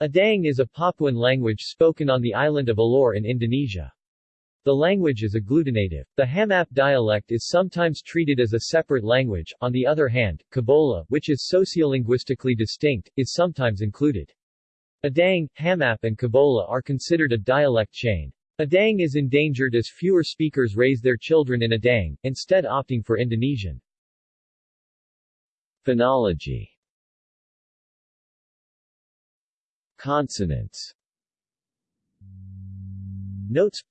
Adang is a Papuan language spoken on the island of Alor in Indonesia. The language is agglutinative. The Hamap dialect is sometimes treated as a separate language, on the other hand, Kabola, which is sociolinguistically distinct, is sometimes included. Adang, Hamap and Kabola are considered a dialect chain. Adang is endangered as fewer speakers raise their children in Adang, instead opting for Indonesian. Phonology Consonants Notes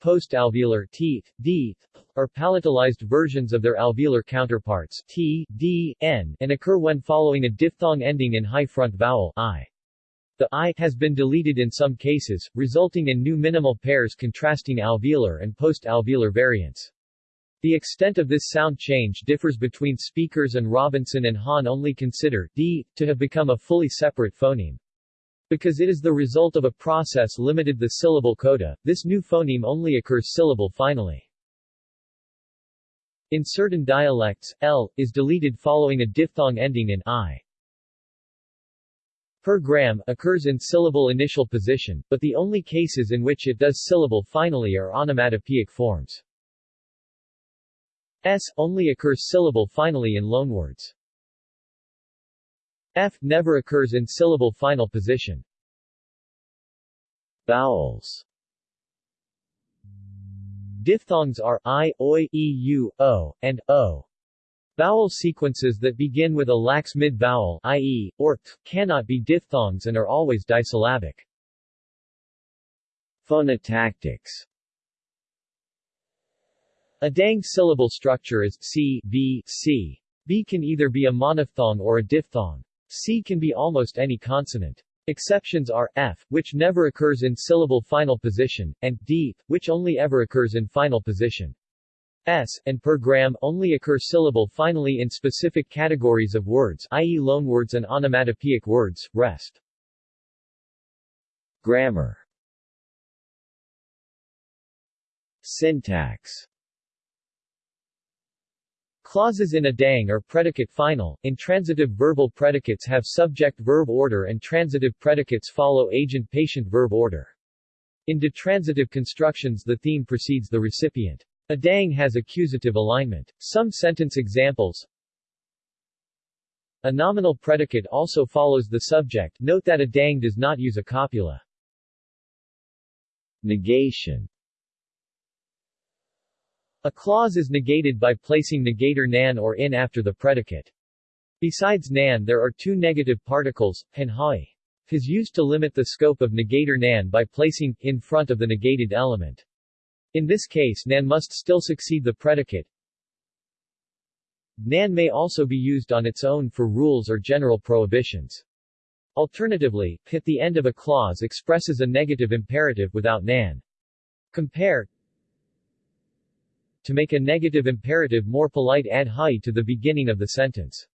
Post-alveolar teeth, are palatalized versions of their alveolar counterparts t, d, n, and occur when following a diphthong ending in high front vowel i. The i has been deleted in some cases, resulting in new minimal pairs contrasting alveolar and post-alveolar variants. The extent of this sound change differs between speakers and Robinson and Haan only consider d to have become a fully separate phoneme. Because it is the result of a process limited the syllable coda, this new phoneme only occurs syllable finally. In certain dialects, l is deleted following a diphthong ending in i. Per gram occurs in syllable initial position, but the only cases in which it does syllable finally are onomatopoeic forms. S only occurs syllable finally in loanwords. F never occurs in syllable final position. Vowels Diphthongs are i, oi, eu, o, and o. Vowel sequences that begin with a lax mid-vowel i.e., or t, cannot be diphthongs and are always disyllabic. Phonotactics Adang syllable structure is c, b, c. B can either be a monophthong or a diphthong. C can be almost any consonant. Exceptions are f, which never occurs in syllable final position, and d, which only ever occurs in final position. S, and per gram only occur syllable finally in specific categories of words i.e. loanwords and onomatopoeic words, rest. Grammar Syntax Clauses in Adang are predicate final, intransitive verbal predicates have subject-verb order and transitive predicates follow agent-patient verb order. In ditransitive constructions the theme precedes the recipient. Adang has accusative alignment. Some sentence examples A nominal predicate also follows the subject, note that Adang does not use a copula. Negation a clause is negated by placing negator nan or in after the predicate. Besides nan there are two negative particles, and hoi. is used to limit the scope of negator nan by placing in front of the negated element. In this case nan must still succeed the predicate. Nan may also be used on its own for rules or general prohibitions. Alternatively, at the end of a clause expresses a negative imperative without nan. Compare to make a negative imperative more polite add hi to the beginning of the sentence.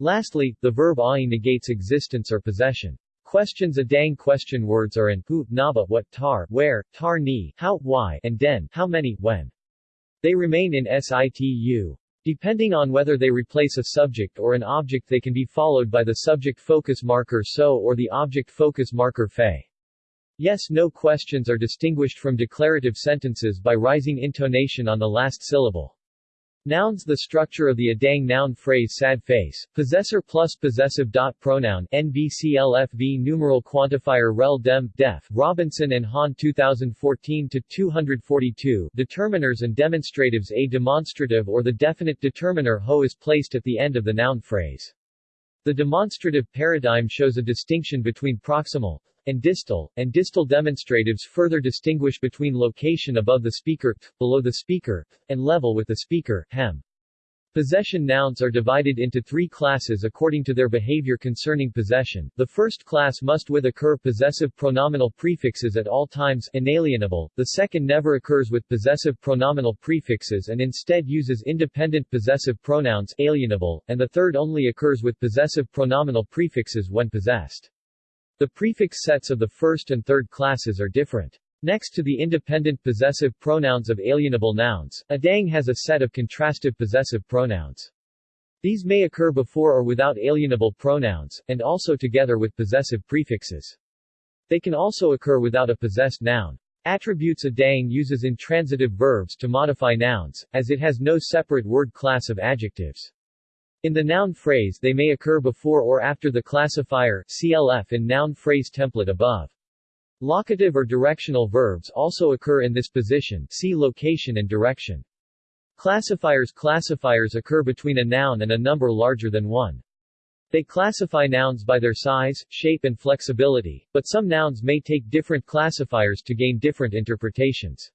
Lastly, the verb ai negates existence or possession. Questions Adang question words are in who, naba what tar, where, tar ni, how, why, and den, how many, when. They remain in situ. Depending on whether they replace a subject or an object they can be followed by the subject focus marker so or the object focus marker fe. Yes-no questions are distinguished from declarative sentences by rising intonation on the last syllable. Nouns The structure of the Adang noun phrase sad face, possessor plus possessive dot pronoun NVCLFV numeral quantifier rel dem, def, Robinson and Haan 2014-242 Determiners and demonstratives A demonstrative or the definite determiner ho is placed at the end of the noun phrase. The demonstrative paradigm shows a distinction between proximal, and distal, and distal demonstratives further distinguish between location above the speaker, below the speaker, and level with the speaker, hem. Possession nouns are divided into three classes according to their behavior concerning possession. The first class must with occur possessive pronominal prefixes at all times inalienable, the second never occurs with possessive pronominal prefixes and instead uses independent possessive pronouns alienable, and the third only occurs with possessive pronominal prefixes when possessed. The prefix sets of the first and third classes are different. Next to the independent possessive pronouns of alienable nouns, Adang has a set of contrastive possessive pronouns. These may occur before or without alienable pronouns, and also together with possessive prefixes. They can also occur without a possessed noun. Attributes adang uses intransitive verbs to modify nouns, as it has no separate word class of adjectives. In the noun phrase they may occur before or after the classifier CLF in noun phrase template above. Locative or directional verbs also occur in this position see location and direction. Classifiers Classifiers occur between a noun and a number larger than one. They classify nouns by their size, shape and flexibility, but some nouns may take different classifiers to gain different interpretations.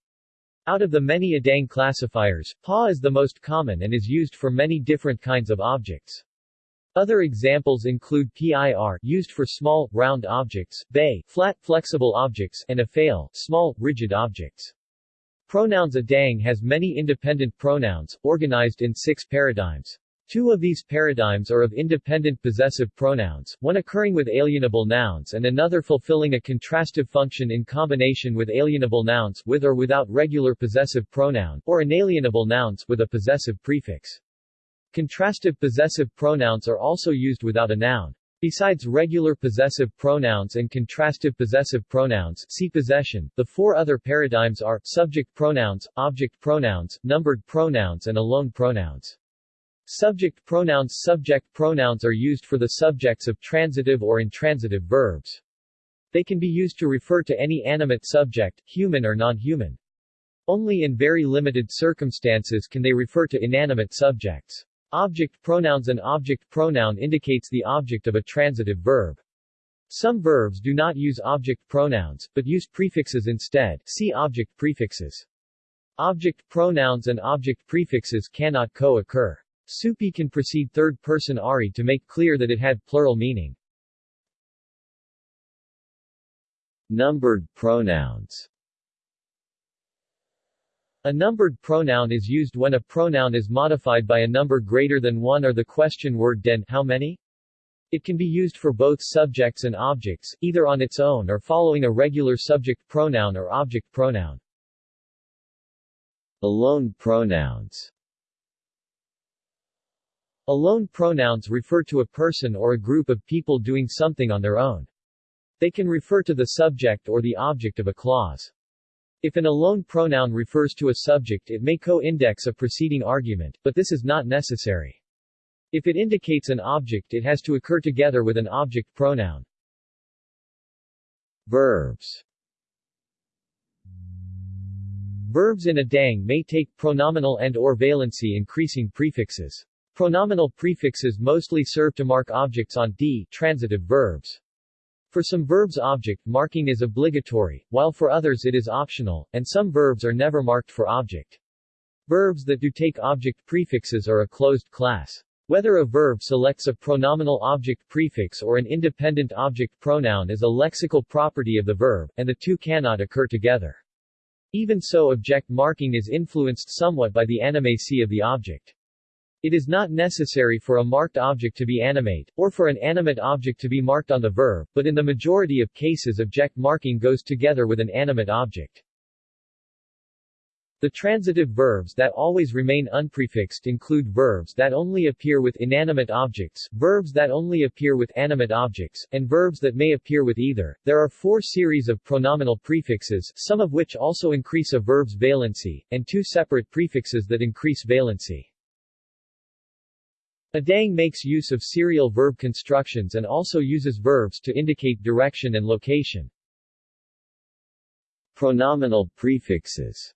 Out of the many Adang classifiers, PA is the most common and is used for many different kinds of objects. Other examples include PIR used for small, round objects, bay flat, flexible objects, and AFAIL small, rigid objects. Pronouns Adang has many independent pronouns, organized in six paradigms. Two of these paradigms are of independent possessive pronouns, one occurring with alienable nouns and another fulfilling a contrastive function in combination with alienable nouns with or without regular possessive pronoun, or inalienable nouns with a possessive prefix. Contrastive possessive pronouns are also used without a noun. Besides regular possessive pronouns and contrastive possessive pronouns see possession, the four other paradigms are, subject pronouns, object pronouns, numbered pronouns and alone pronouns. Subject pronouns Subject pronouns are used for the subjects of transitive or intransitive verbs. They can be used to refer to any animate subject, human or non-human. Only in very limited circumstances can they refer to inanimate subjects. Object pronouns An object pronoun indicates the object of a transitive verb. Some verbs do not use object pronouns, but use prefixes instead see object prefixes. Object pronouns and object prefixes cannot co-occur. Supi can precede third-person Ari to make clear that it had plural meaning. Numbered pronouns A numbered pronoun is used when a pronoun is modified by a number greater than 1 or the question word den how many? It can be used for both subjects and objects, either on its own or following a regular subject pronoun or object pronoun. Alone pronouns Alone pronouns refer to a person or a group of people doing something on their own. They can refer to the subject or the object of a clause. If an alone pronoun refers to a subject it may co-index a preceding argument, but this is not necessary. If it indicates an object it has to occur together with an object pronoun. Verbs Verbs in Adang may take pronominal and or valency increasing prefixes. Pronominal prefixes mostly serve to mark objects on d transitive verbs. For some verbs object marking is obligatory, while for others it is optional, and some verbs are never marked for object. Verbs that do take object prefixes are a closed class. Whether a verb selects a pronominal object prefix or an independent object pronoun is a lexical property of the verb, and the two cannot occur together. Even so object marking is influenced somewhat by the animacy of the object. It is not necessary for a marked object to be animate, or for an animate object to be marked on the verb, but in the majority of cases object marking goes together with an animate object. The transitive verbs that always remain unprefixed include verbs that only appear with inanimate objects, verbs that only appear with animate objects, and verbs that may appear with either. There are four series of pronominal prefixes, some of which also increase a verb's valency, and two separate prefixes that increase valency. Adang makes use of serial verb constructions and also uses verbs to indicate direction and location. Pronominal prefixes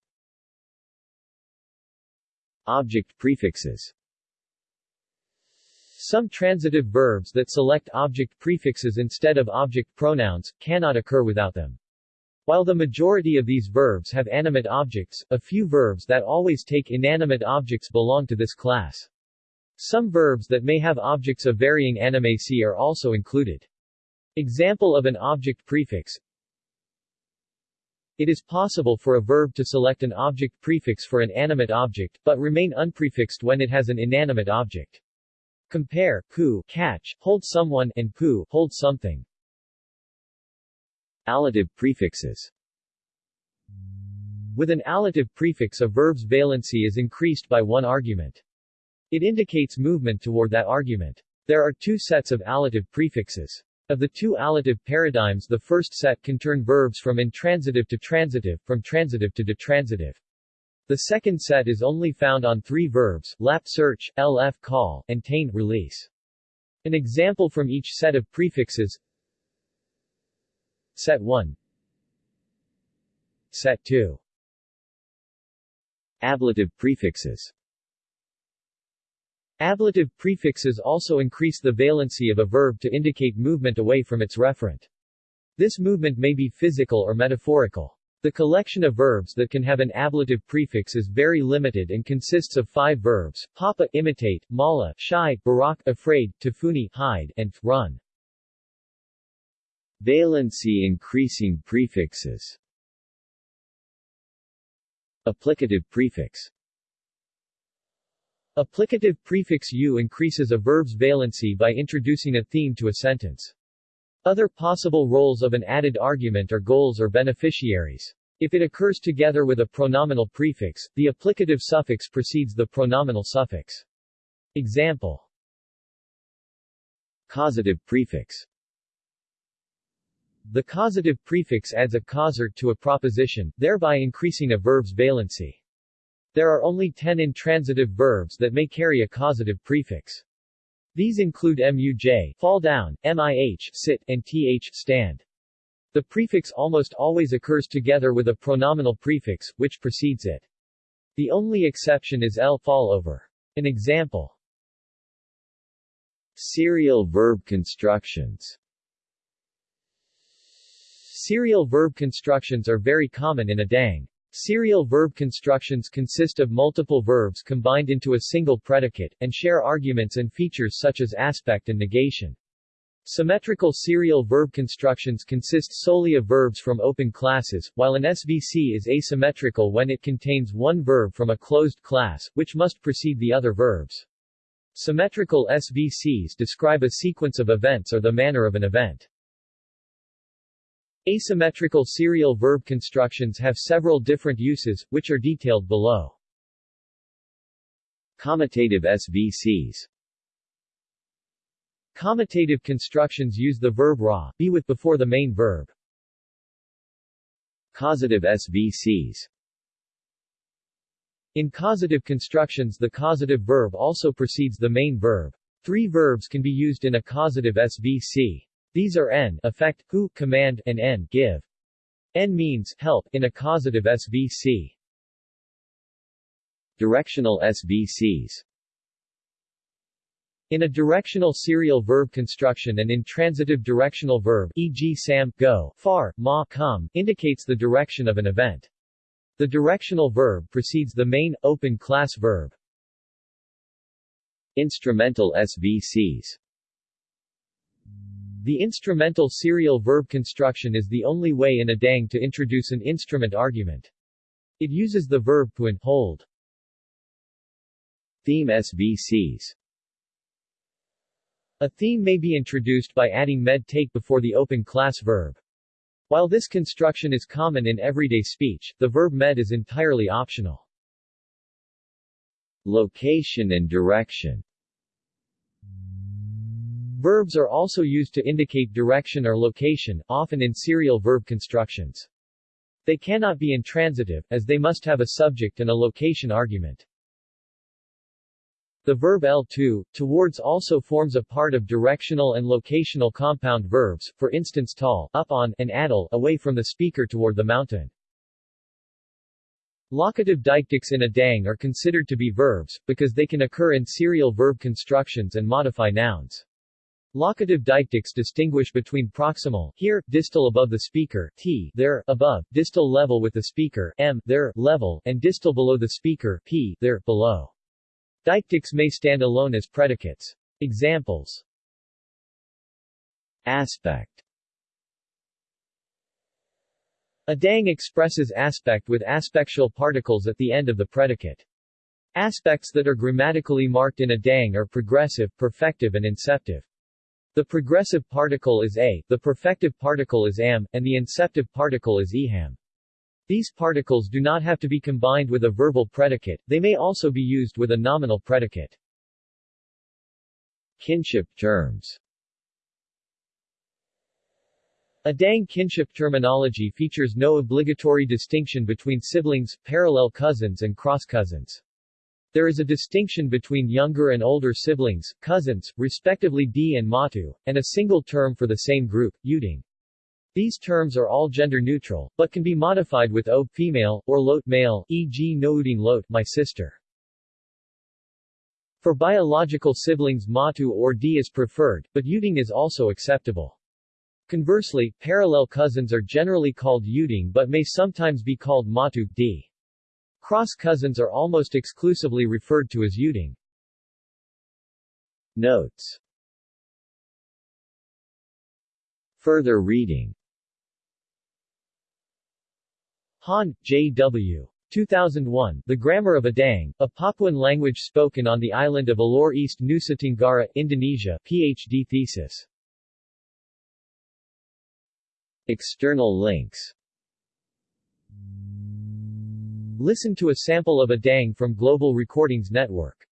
Object prefixes Some transitive verbs that select object prefixes instead of object pronouns, cannot occur without them. While the majority of these verbs have animate objects, a few verbs that always take inanimate objects belong to this class. Some verbs that may have objects of varying animacy are also included. Example of an object prefix It is possible for a verb to select an object prefix for an animate object, but remain unprefixed when it has an inanimate object. Compare, ku, catch, hold someone, and pu, hold something. Allative prefixes With an allative prefix a verb's valency is increased by one argument. It indicates movement toward that argument. There are two sets of allative prefixes. Of the two allative paradigms the first set can turn verbs from intransitive to transitive, from transitive to ditransitive. The second set is only found on three verbs, lap search, lf call, and tain release. An example from each set of prefixes Set 1 Set 2 Ablative prefixes Ablative prefixes also increase the valency of a verb to indicate movement away from its referent. This movement may be physical or metaphorical. The collection of verbs that can have an ablative prefix is very limited and consists of five verbs, papa imitate, mala shy, barak afraid, tafuni hide, and run. Valency increasing prefixes Applicative prefix Applicative prefix u increases a verb's valency by introducing a theme to a sentence. Other possible roles of an added argument are goals or beneficiaries. If it occurs together with a pronominal prefix, the applicative suffix precedes the pronominal suffix. Example Causative prefix The causative prefix adds a causative to a proposition, thereby increasing a verb's valency. There are only 10 intransitive verbs that may carry a causative prefix. These include muj fall down, mih sit, and th stand. The prefix almost always occurs together with a pronominal prefix, which precedes it. The only exception is l fall over. An example Serial verb constructions Serial verb constructions are very common in Adang. Serial verb constructions consist of multiple verbs combined into a single predicate, and share arguments and features such as aspect and negation. Symmetrical serial verb constructions consist solely of verbs from open classes, while an SVC is asymmetrical when it contains one verb from a closed class, which must precede the other verbs. Symmetrical SVCs describe a sequence of events or the manner of an event. Asymmetrical serial verb constructions have several different uses, which are detailed below. Comitative SVCs Comitative constructions use the verb ra, be with before the main verb. Causative SVCs In causative constructions the causative verb also precedes the main verb. Three verbs can be used in a causative SVC. These are n effect, who command, and n give. n means help in a causative SVC. Directional SVCs in a directional serial verb construction an intransitive directional verb e.g. sam, go, far, ma, come, indicates the direction of an event. The directional verb precedes the main, open class verb. Instrumental SVCs The instrumental serial verb construction is the only way in Adang to introduce an instrument argument. It uses the verb and hold. Theme SVCs a theme may be introduced by adding med take before the open class verb. While this construction is common in everyday speech, the verb med is entirely optional. Location and direction Verbs are also used to indicate direction or location, often in serial verb constructions. They cannot be intransitive, as they must have a subject and a location argument. The verb L2, towards also forms a part of directional and locational compound verbs, for instance tall, up on, and adal, away from the speaker toward the mountain. Locative deictics in Adang are considered to be verbs, because they can occur in serial verb constructions and modify nouns. Locative deictics distinguish between proximal here, distal above the speaker, t there, above, distal level with the speaker, m there, level, and distal below the speaker, p there, below. Deictics may stand alone as predicates. Examples Aspect Adang expresses aspect with aspectual particles at the end of the predicate. Aspects that are grammatically marked in Adang are progressive, perfective and inceptive. The progressive particle is a, the perfective particle is am, and the inceptive particle is eham. These particles do not have to be combined with a verbal predicate, they may also be used with a nominal predicate. Kinship terms Adang kinship terminology features no obligatory distinction between siblings, parallel cousins and cross-cousins. There is a distinction between younger and older siblings, cousins, respectively D and Matu, and a single term for the same group, Uding. These terms are all gender-neutral, but can be modified with O female, or Lot male, e.g. Nouding Lot my sister. For biological siblings Matu or D is preferred, but Uding is also acceptable. Conversely, parallel cousins are generally called Uding but may sometimes be called Matu D. Cross cousins are almost exclusively referred to as Uding. Notes Further reading Haan, J. W. 2001, The Grammar of Adang, a Papuan language spoken on the island of Alor East Nusa Tenggara, Indonesia, PhD thesis. External links Listen to a sample of Adang from Global Recordings Network